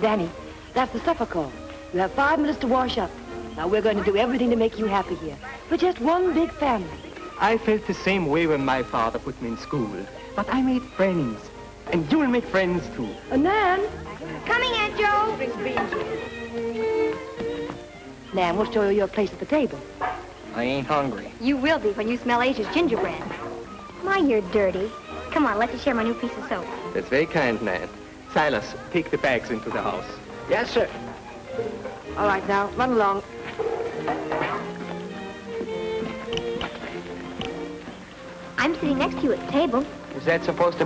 Danny, that's the supper call. You have five minutes to wash up. Now, we're going to do everything to make you happy here. We're just one big family. I felt the same way when my father put me in school. But I made friends. And you'll make friends, too. Uh, Nan? Coming, Aunt Jo. Nan, we'll show you your place at the table. I ain't hungry. You will be when you smell Asia's gingerbread. My, you're dirty. Come on, let you share my new piece of soap. That's very kind, Nan. Silas, take the bags into the house. Yes, sir. All right, now, run along. I'm sitting next to you at the table. Is that supposed to